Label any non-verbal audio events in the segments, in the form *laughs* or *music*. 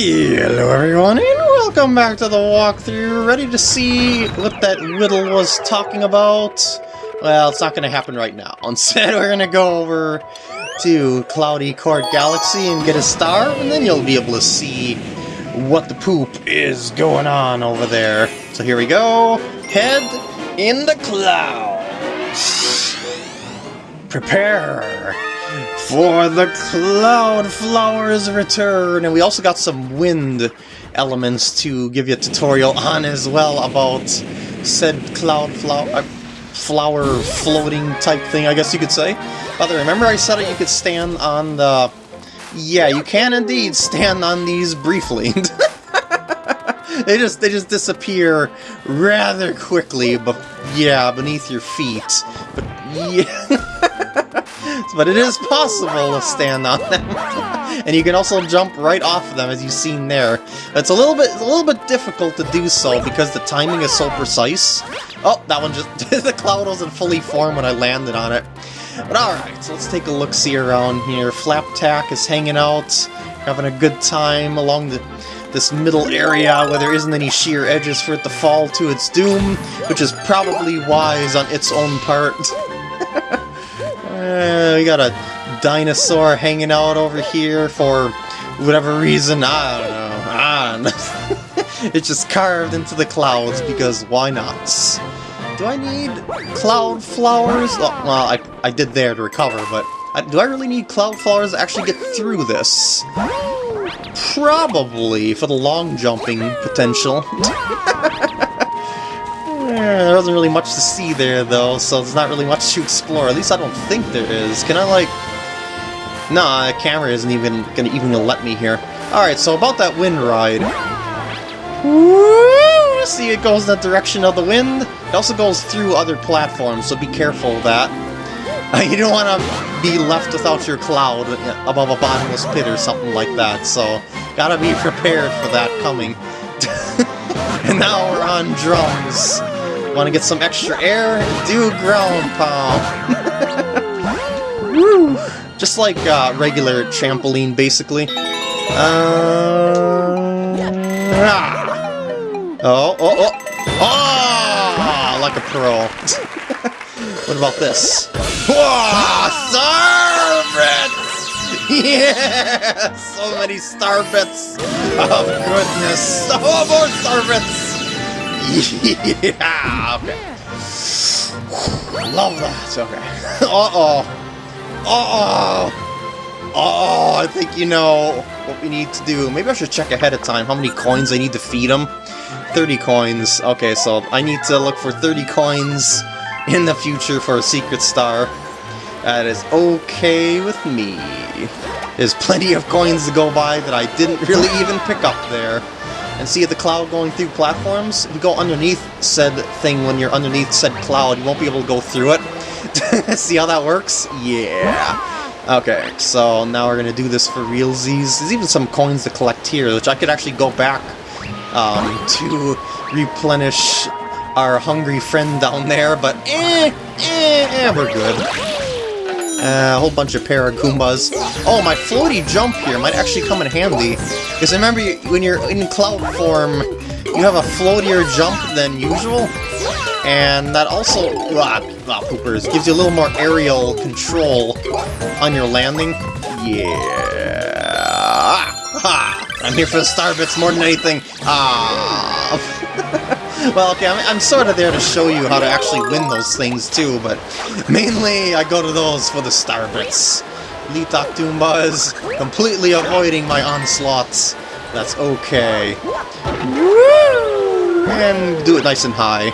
Hello everyone and welcome back to the walkthrough. Ready to see what that riddle was talking about? Well, it's not going to happen right now. *laughs* Instead, we're going to go over to Cloudy Court Galaxy and get a star, and then you'll be able to see what the poop is going on over there. So here we go. Head in the clouds. Prepare for the Cloud Flower's return. And we also got some wind elements to give you a tutorial on as well about said cloud flower, uh, flower floating type thing, I guess you could say. But remember I said that you could stand on the... Yeah, you can indeed stand on these briefly. *laughs* they just they just disappear rather quickly, but yeah, beneath your feet. But yeah. *laughs* but it is possible to stand on them. *laughs* and you can also jump right off of them, as you've seen there. It's a little bit a little bit difficult to do so because the timing is so precise. Oh, that one just... *laughs* the cloud wasn't fully formed when I landed on it. But alright, so let's take a look-see around here. Flapjack is hanging out, having a good time along the this middle area where there isn't any sheer edges for it to fall to its doom, which is probably wise on its own part. *laughs* Uh, we got a dinosaur hanging out over here for whatever reason. I don't know. I don't know. *laughs* it's just carved into the clouds because why not? Do I need cloud flowers? Oh, well, I, I did there to recover, but I, do I really need cloud flowers to actually get through this? Probably, for the long jumping potential. *laughs* Eh, there wasn't really much to see there, though, so there's not really much to explore. At least I don't think there is. Can I, like... Nah, the camera isn't even gonna even let me here. Alright, so about that wind ride. Woo! See, it goes in the direction of the wind. It also goes through other platforms, so be careful of that. *laughs* you don't want to be left without your cloud above a bottomless pit or something like that, so gotta be prepared for that coming. *laughs* and now we're on drums. Want to get some extra air? Do ground pound. Woo! Just like uh, regular trampoline, basically. Uh, ah. Oh, oh, oh! Oh! Like a pro. *laughs* what about this? Whoa! Starbits! Yeah! So many starbits! Oh, goodness! Oh, more starbits! *laughs* yeah! Okay. Love that. Okay. *laughs* Uh-oh. Uh-oh. Oh, I think you know what we need to do. Maybe I should check ahead of time how many coins I need to feed them. 30 coins. Okay, so I need to look for 30 coins in the future for a secret star. That is okay with me. There's plenty of coins to go by that I didn't really even pick up there and see the cloud going through platforms, if you go underneath said thing when you're underneath said cloud, you won't be able to go through it. *laughs* see how that works? Yeah. Okay, so now we're gonna do this for realsies. There's even some coins to collect here, which I could actually go back um, to replenish our hungry friend down there, but eh, eh, eh, we're good. Uh, a whole bunch of Paragoombas. Oh, my floaty jump here might actually come in handy. Because remember, when you're in cloud form, you have a floatier jump than usual. And that also, ah, ah, poopers, gives you a little more aerial control on your landing. Yeah. Ah, I'm here for the star bits more than anything. Ah. *laughs* well, okay, I'm, I'm sort of there to show you how to actually win those things too, but mainly I go to those for the star bits. Litak Doombas, completely avoiding my onslaughts. That's okay. And do it nice and high.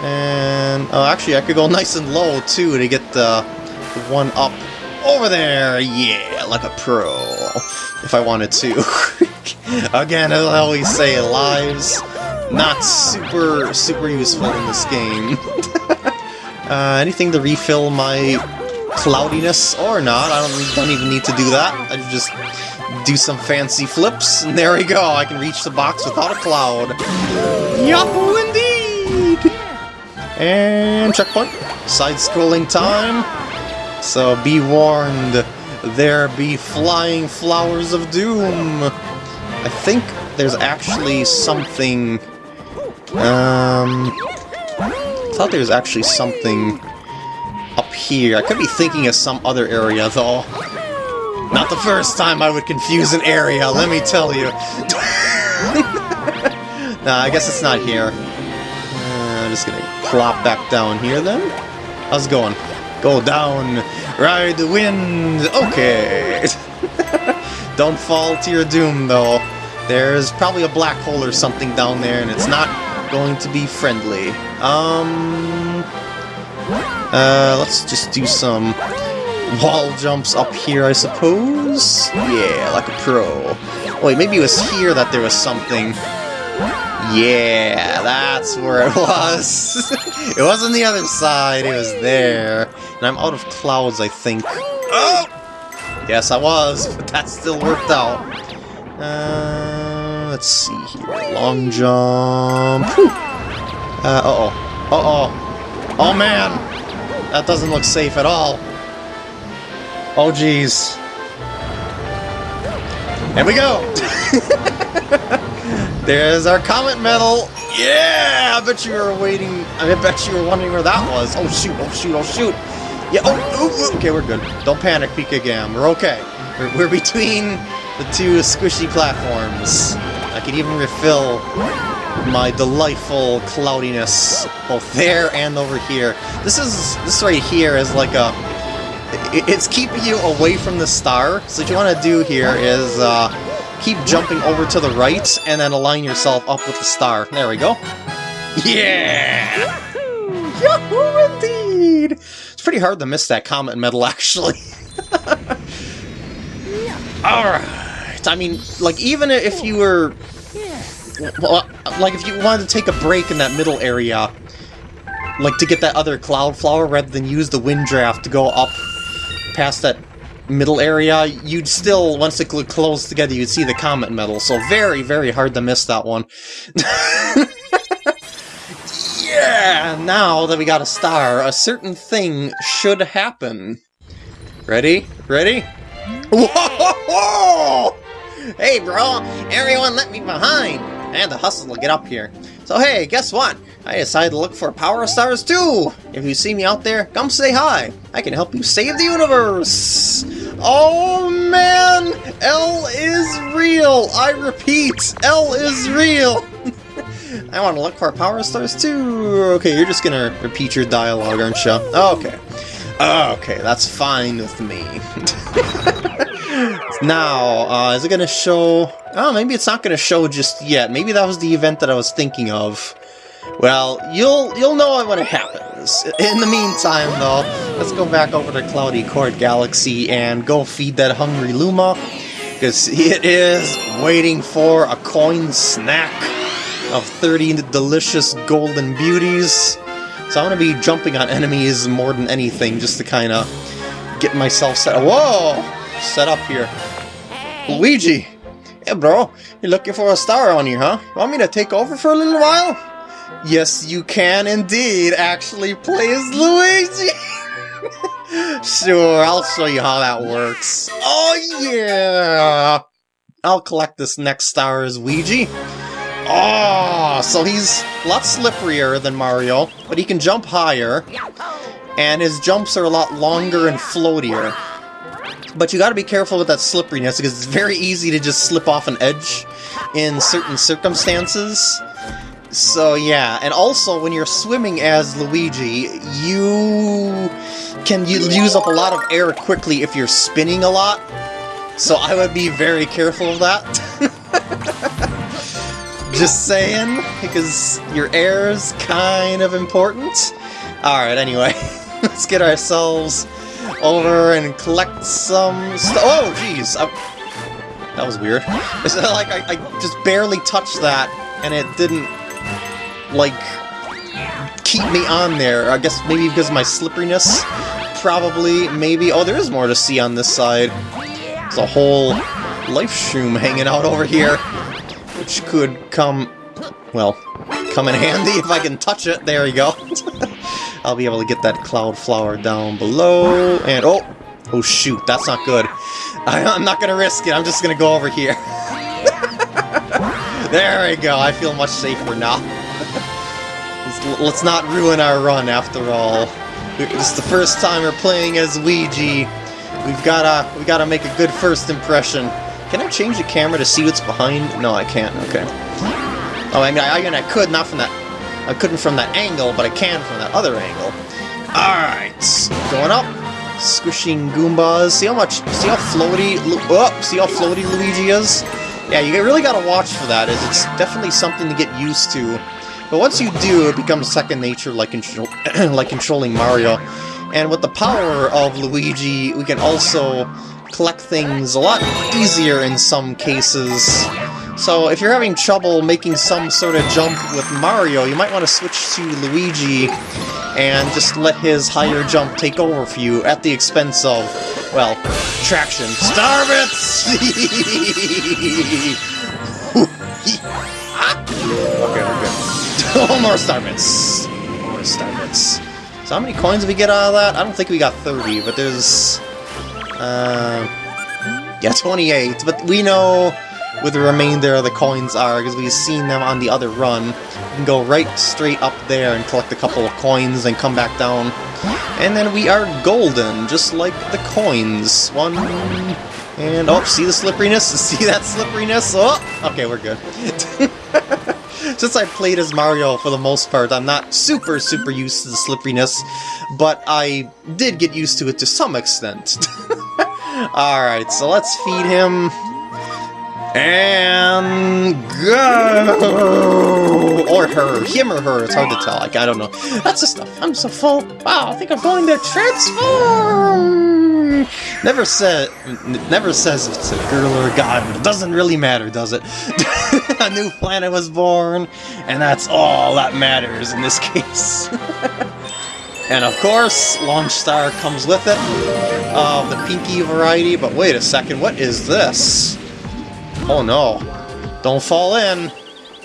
And, oh, actually, I could go nice and low, too, to get the one up over there. Yeah, like a pro, if I wanted to. *laughs* Again, I always say, lives not super, super useful in this game. *laughs* uh, anything to refill my cloudiness or not, I don't, don't even need to do that. I just do some fancy flips, and there we go, I can reach the box without a cloud. Yahoo indeed! And checkpoint. Side-scrolling time. So be warned, there be flying flowers of doom. I think there's actually something... Um... I thought there was actually something up here. I could be thinking of some other area, though. Not the first time I would confuse an area, let me tell you. *laughs* nah, I guess it's not here. Uh, I'm just gonna plop back down here, then. How's it going? Go down, ride the wind. Okay. *laughs* Don't fall to your doom, though. There's probably a black hole or something down there, and it's not going to be friendly. Um... Uh, let's just do some wall jumps up here, I suppose? Yeah, like a pro. Wait, maybe it was here that there was something. Yeah, that's where it was. *laughs* it wasn't the other side, it was there. And I'm out of clouds, I think. Oh! Yes, I was, but that still worked out. Uh, let's see here. Long jump. Uh, uh-oh. Uh-oh. Oh, man! That doesn't look safe at all. Oh, jeez. Here we go! *laughs* There's our Comet Medal! Yeah! I bet you were waiting... I bet you were wondering where that was. Oh, shoot, oh, shoot, oh, shoot! Yeah, oh, okay, we're good. Don't panic, Pika Gam. We're okay. We're, we're between the two squishy platforms. I can even refill my delightful cloudiness both there and over here. This is this right here is like a it's keeping you away from the star. So what you want to do here is uh, keep jumping over to the right and then align yourself up with the star. There we go. Yeah! Yahoo indeed! It's pretty hard to miss that comet medal *laughs* actually. Alright. I mean, like even if you were well, like if you wanted to take a break in that middle area, like to get that other cloud flower rather than use the wind draft to go up past that middle area, you'd still, once it closed together, you'd see the comet medal. So very, very hard to miss that one. *laughs* yeah! Now that we got a star, a certain thing should happen. Ready? Ready? Whoa! Hey, bro! Everyone let me behind! I had to hustle to get up here. So hey, guess what? I decided to look for Power Stars too! If you see me out there, come say hi! I can help you save the universe! Oh man! L is real! I repeat, L is real! *laughs* I want to look for Power Stars too! Okay, you're just gonna repeat your dialogue, aren't you? Okay. Okay, that's fine with me. *laughs* now, uh, is it going to show... Oh, maybe it's not going to show just yet. Maybe that was the event that I was thinking of. Well, you'll you'll know when it happens. In the meantime, though, let's go back over to Cloudy Court Galaxy and go feed that hungry Luma, because it *laughs* is waiting for a coin snack of 30 delicious golden beauties. So I'm going to be jumping on enemies more than anything, just to kind of get myself set. Whoa! Set up here. Luigi! Hey, bro. You're looking for a star on you, huh? Want me to take over for a little while? Yes, you can indeed actually play as Luigi! *laughs* sure, I'll show you how that works. Oh, yeah! I'll collect this next star as Luigi. Oh, so he's a lot slipperier than Mario, but he can jump higher, and his jumps are a lot longer and floatier. But you gotta be careful with that slipperiness, because it's very easy to just slip off an edge in certain circumstances. So yeah, and also when you're swimming as Luigi, you can use up a lot of air quickly if you're spinning a lot. So I would be very careful of that. *laughs* Just saying, because your air is kind of important. Alright, anyway, *laughs* let's get ourselves over and collect some Oh, jeez! That was weird. It's uh, like I, I just barely touched that, and it didn't, like, keep me on there. I guess maybe because of my slipperiness? Probably, maybe. Oh, there is more to see on this side. There's a whole life shroom hanging out over here which could come, well, come in handy if I can touch it. There you go. *laughs* I'll be able to get that cloud flower down below, and oh, oh shoot, that's not good. I, am not gonna risk it, I'm just gonna go over here. *laughs* there we go, I feel much safer now. *laughs* let's, let's not ruin our run after all. It's the first time we're playing as Luigi. We've gotta, we gotta make a good first impression. Can I change the camera to see what's behind? No, I can't, okay. Oh, I mean, I, I mean, I could, not from that... I couldn't from that angle, but I can from that other angle. Alright, going up. Squishing Goombas. See how much, see how floaty, oh, see how floaty Luigi is? Yeah, you really gotta watch for that, as it's definitely something to get used to. But once you do, it becomes second nature like, control *clears throat* like controlling Mario. And with the power of Luigi, we can also collect things a lot easier in some cases. So if you're having trouble making some sort of jump with Mario, you might want to switch to Luigi and just let his higher jump take over for you at the expense of, well, traction. Starbits! *laughs* okay, we're good. oh, *laughs* more Starbits! More Starbits. So how many coins did we get out of that? I don't think we got 30, but there's... Uh, yeah, 28, but we know where the remainder of the coins are, because we've seen them on the other run. You can go right straight up there and collect a couple of coins and come back down. And then we are golden, just like the coins. One, and oh, see the slipperiness? *laughs* See that slipperiness? Oh, okay, we're good. *laughs* Since I played as Mario for the most part, I'm not super, super used to the slipperiness, but I did get used to it to some extent. *laughs* Alright, so let's feed him and go! Or her. Him or her. It's hard to tell. Like, I don't know. That's the stuff. I'm so full. Wow, I think I'm going to transform! Never said, never says if it's a girl or a guy, but it doesn't really matter, does it? *laughs* a new planet was born, and that's all that matters in this case. *laughs* and of course, Launch Star comes with it, of the pinky variety, but wait a second, what is this? Oh no. Don't fall in.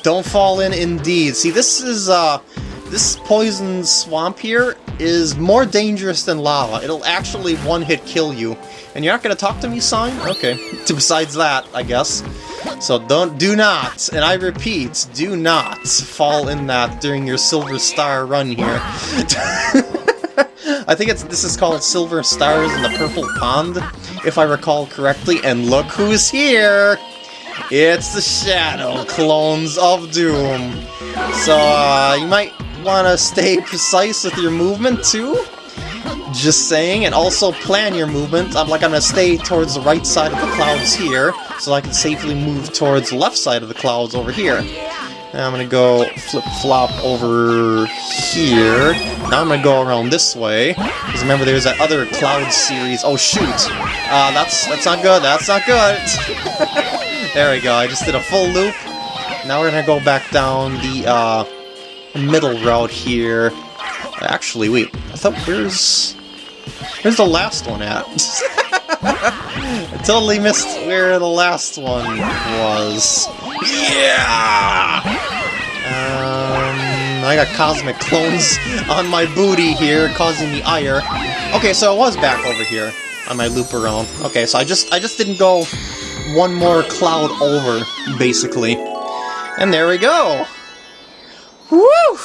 Don't fall in indeed. See, this is, uh, this poison swamp here is more dangerous than lava. It'll actually one-hit kill you. And you're not gonna talk to me, sign? Okay. *laughs* Besides that, I guess. So don't, do not, and I repeat, do not fall in that during your Silver Star run here. *laughs* I think it's this is called Silver Stars in the Purple Pond, if I recall correctly, and look who's here! It's the Shadow Clones of Doom. So, uh, you might want to stay precise with your movement, too. Just saying, and also plan your movement. I'm like, I'm gonna stay towards the right side of the clouds here, so I can safely move towards the left side of the clouds over here. Now I'm gonna go flip-flop over here. Now I'm gonna go around this way. Because remember, there's that other cloud series. Oh, shoot! Uh, that's, that's not good, that's not good! *laughs* There we go, I just did a full loop. Now we're gonna go back down the, uh, middle route here. Actually, wait, I thought, where's... Where's the last one at? *laughs* I totally missed where the last one was. Yeah! Um, I got cosmic clones on my booty here, causing me ire. Okay, so I was back over here on my loop around. Okay, so I just I just didn't go one more cloud over, basically. And there we go! Woo!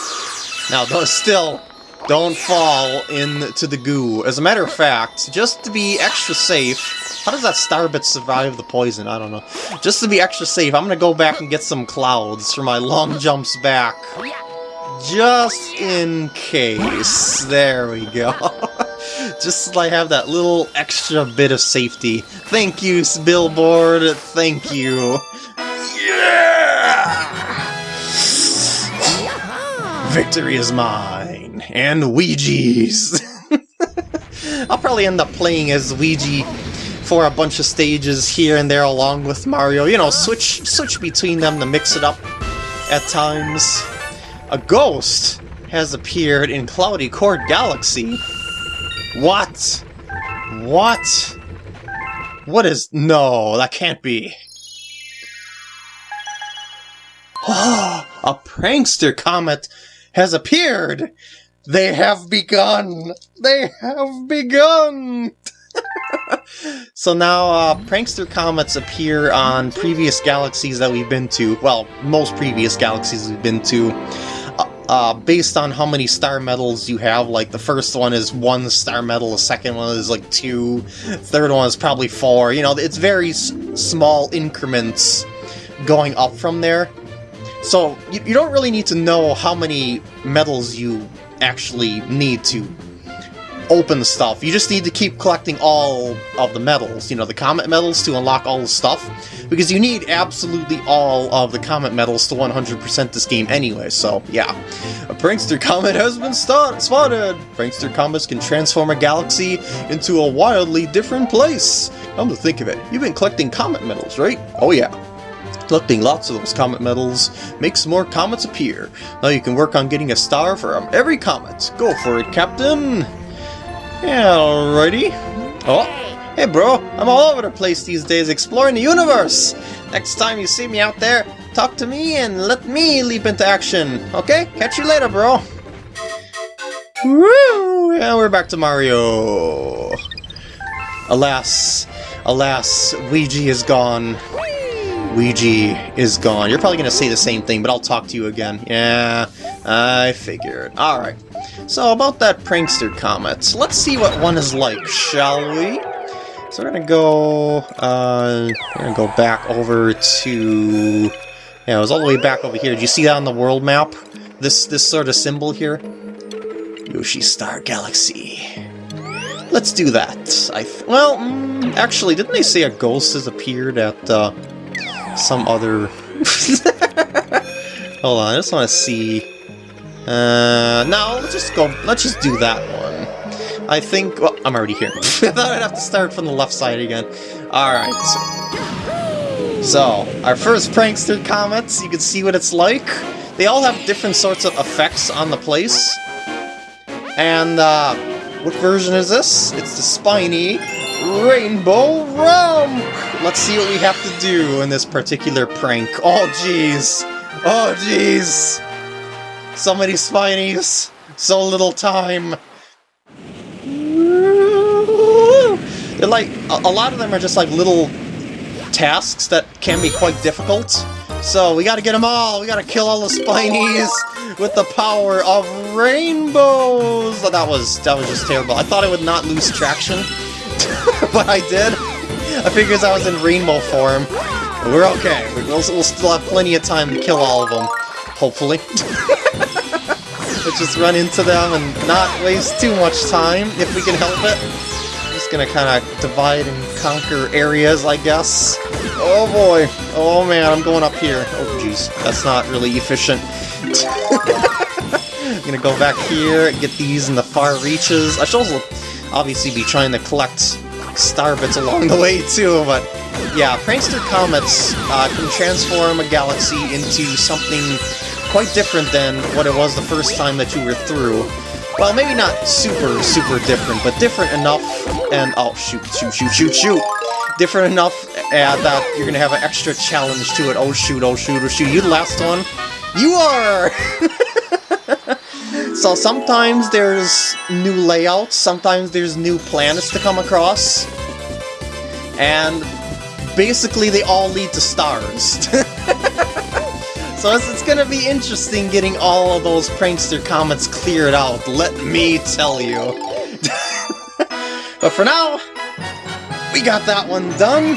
Now, those still don't fall into the goo. As a matter of fact, just to be extra safe... How does that Starbit survive the poison? I don't know. Just to be extra safe, I'm gonna go back and get some clouds for my long jumps back. Just in case. There we go. *laughs* Just so I have that little extra bit of safety. Thank you, Billboard. Thank you. Yeah! Victory is mine. And Ouija's. *laughs* I'll probably end up playing as Luigi for a bunch of stages here and there along with Mario. You know, switch switch between them to mix it up at times. A ghost has appeared in Cloudy Court Galaxy. What? What? What is... No, that can't be. Oh, *gasps* a prankster comet has appeared! They have begun! They have begun! *laughs* so now, uh, prankster comets appear on previous galaxies that we've been to. Well, most previous galaxies we've been to. Uh, uh, based on how many star medals you have, like the first one is one star medal, the second one is like two, third one is probably four. You know, it's very small increments going up from there. So you, you don't really need to know how many medals you actually need to open the stuff. You just need to keep collecting all of the medals, you know, the comet medals to unlock all the stuff, because you need absolutely all of the comet medals to 100% this game anyway, so yeah. A prankster comet has been spotted! Prankster comets can transform a galaxy into a wildly different place! Come to think of it, you've been collecting comet medals, right? Oh yeah. Collecting lots of those comet medals makes more comets appear. Now you can work on getting a star from every comet. Go for it, Captain! Alrighty. Oh, hey bro, I'm all over the place these days exploring the universe! Next time you see me out there, talk to me and let me leap into action, okay? Catch you later, bro! Woo! And we're back to Mario! Alas, alas, Luigi is gone. Luigi is gone. You're probably going to say the same thing, but I'll talk to you again. Yeah, I figured. Alright. So about that prankster comet, let's see what one is like, shall we? So we're gonna go, uh, we're gonna go back over to, yeah, it was all the way back over here. Did you see that on the world map? This, this sort of symbol here? Yoshi Star Galaxy. Let's do that. I well, mm, actually, didn't they say a ghost has appeared at uh, some other... *laughs* Hold on, I just want to see uh, no, let's just go, let's just do that one. I think, well, I'm already here. *laughs* I thought I'd have to start from the left side again. Alright. So, our first prankster comets, you can see what it's like. They all have different sorts of effects on the place. And, uh, what version is this? It's the spiny Rainbow Romp! Let's see what we have to do in this particular prank. Oh, jeez. Oh, jeez. So many spinies, so little time. They're like, a, a lot of them are just like little tasks that can be quite difficult. So we gotta get them all, we gotta kill all the spinies with the power of rainbows! Oh, that was, that was just terrible. I thought I would not lose traction, *laughs* but I did. I figured I was in rainbow form. We're okay. We'll, we'll still have plenty of time to kill all of them. Hopefully. *laughs* Just run into them and not waste too much time, if we can help it. Just gonna kind of divide and conquer areas, I guess. Oh boy. Oh man, I'm going up here. Oh jeez, that's not really efficient. I'm *laughs* gonna go back here and get these in the far reaches. I should also obviously be trying to collect star bits along the way too, but yeah, Prankster Comets uh, can transform a galaxy into something quite different than what it was the first time that you were through. Well, maybe not super, super different, but different enough and... Oh, shoot, shoot, shoot, shoot, shoot! Different enough uh, that you're gonna have an extra challenge to it. Oh shoot, oh shoot, oh shoot. You the last one? You are! *laughs* so sometimes there's new layouts, sometimes there's new planets to come across. And basically they all lead to stars. *laughs* So it's, it's gonna be interesting getting all of those prankster comets cleared out, let me tell you. *laughs* but for now, we got that one done.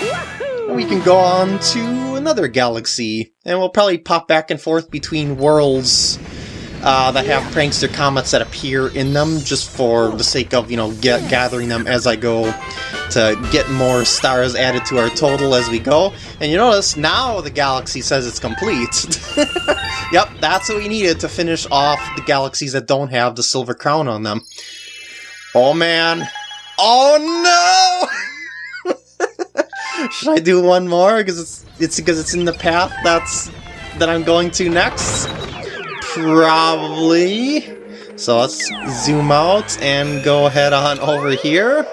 We can go on to another galaxy, and we'll probably pop back and forth between worlds uh, that have prankster comets that appear in them, just for the sake of, you know, get, gathering them as I go to get more stars added to our total as we go. And you notice, now the galaxy says it's complete. *laughs* yep, that's what we needed to finish off the galaxies that don't have the silver crown on them. Oh man. Oh no! *laughs* Should I do one more? Because it's it's because it's in the path that's that I'm going to next? Probably. So let's zoom out and go head on over here.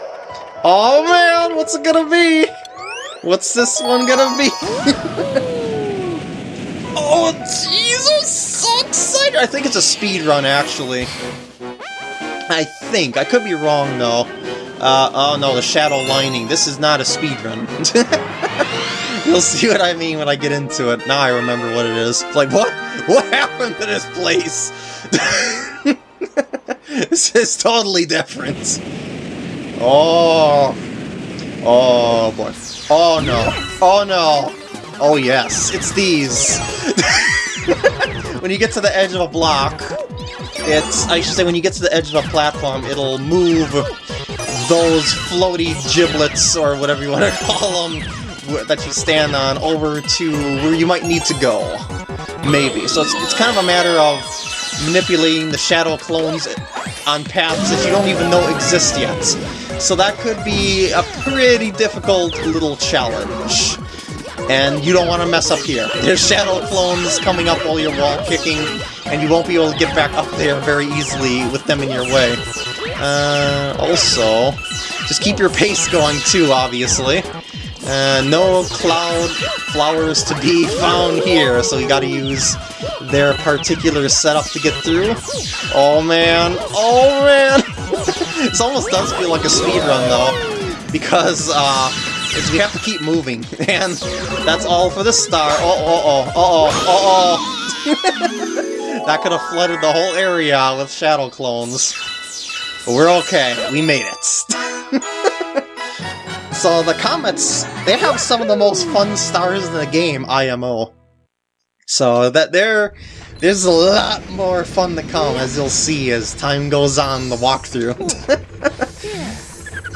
Oh man, what's it gonna be? What's this one gonna be? *laughs* oh Jesus, so excited! I think it's a speed run actually. I think. I could be wrong though. Uh, oh no, the shadow lining. This is not a speed run. *laughs* You'll see what I mean when I get into it. Now I remember what it is. It's like, what? What happened to this place? *laughs* this is totally different. Oh. Oh boy. Oh no. Oh no. Oh yes. It's these. *laughs* when you get to the edge of a block, it's, I should say, when you get to the edge of a platform, it'll move those floaty giblets, or whatever you want to *laughs* call them, that you stand on, over to where you might need to go. Maybe. So it's, it's kind of a matter of manipulating the shadow clones on paths that you don't even know exist yet. So that could be a pretty difficult little challenge. And you don't want to mess up here. There's shadow clones coming up while you're wall kicking, and you won't be able to get back up there very easily with them in your way. Uh, also, just keep your pace going too, obviously. Uh, no cloud flowers to be found here, so you gotta use their particular setup to get through. Oh man, oh man! *laughs* this almost does feel like a speedrun though, because uh, we have to keep moving, *laughs* and that's all for the star. Oh, oh, oh, oh, oh, *laughs* oh, that could have flooded the whole area with shadow clones. But we're okay, we made it. So the comets, they have some of the most fun stars in the game, IMO. So that there, there's a lot more fun to come, as you'll see as time goes on the walkthrough.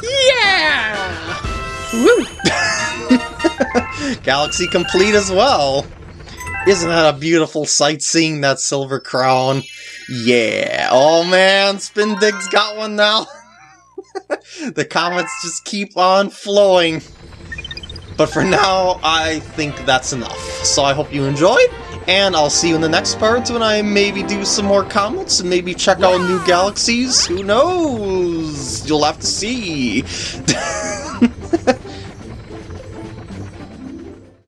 *laughs* yeah! Woo! *laughs* Galaxy complete as well! Isn't that a beautiful sight seeing that silver crown? Yeah! Oh man, Spin Dig's got one now! *laughs* *laughs* the comments just keep on flowing. But for now, I think that's enough. So I hope you enjoyed, and I'll see you in the next part when I maybe do some more comments and maybe check out new galaxies. Who knows? You'll have to see. *laughs*